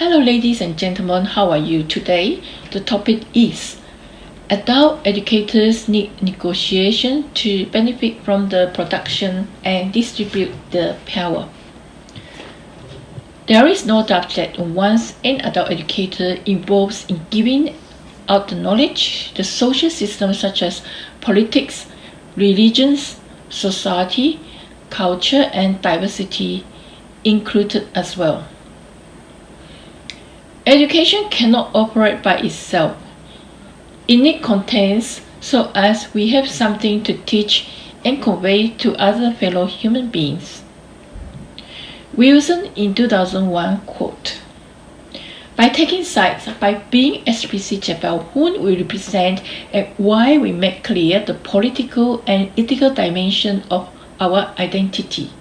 Hello ladies and gentlemen, how are you today? The topic is Adult educators need negotiation to benefit from the production and distribute the power. There is no doubt that once an adult educator involves in giving out the knowledge, the social systems such as politics, religions, society, culture and diversity included as well. Education cannot operate by itself. It needs contents so as we have something to teach and convey to other fellow human beings. Wilson in 2001 quote, By taking sides, by being explicit about whom we represent and why we make clear the political and ethical dimension of our identity.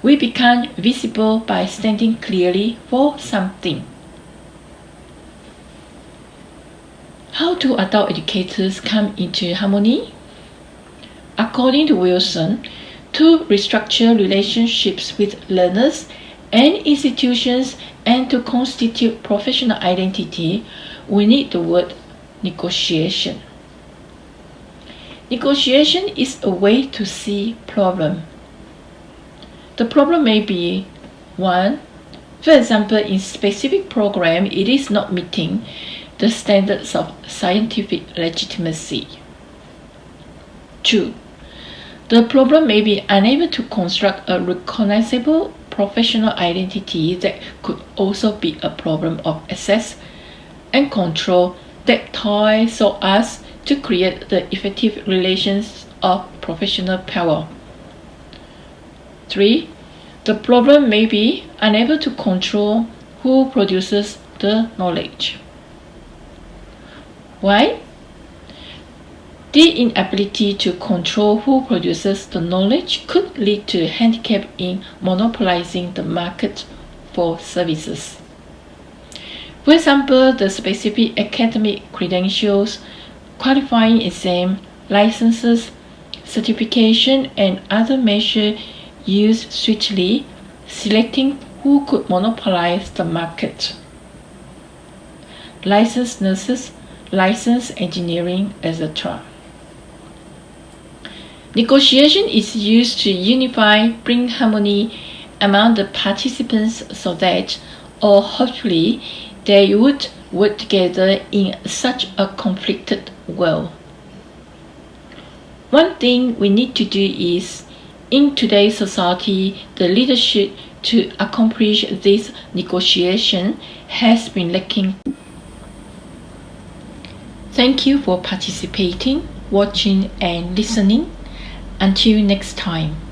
We become visible by standing clearly for something. How do adult educators come into harmony? According to Wilson, to restructure relationships with learners and institutions and to constitute professional identity, we need the word negotiation. Negotiation is a way to see problem. The problem may be one, for example, in specific program, it is not meeting the standards of scientific legitimacy. Two, the problem may be unable to construct a recognizable professional identity that could also be a problem of access and control that ties so as to create the effective relations of professional power. 3. The problem may be unable to control who produces the knowledge. Why? The inability to control who produces the knowledge could lead to a handicap in monopolizing the market for services. For example, the specific academic credentials, qualifying exam, licenses, certification, and other measures used swiftly, selecting who could monopolize the market. Licensed nurses, licensed engineering, etc. Negotiation is used to unify, bring harmony among the participants so that, or hopefully, they would work together in such a conflicted world. One thing we need to do is, in today's society, the leadership to accomplish this negotiation has been lacking. Thank you for participating, watching and listening. Until next time.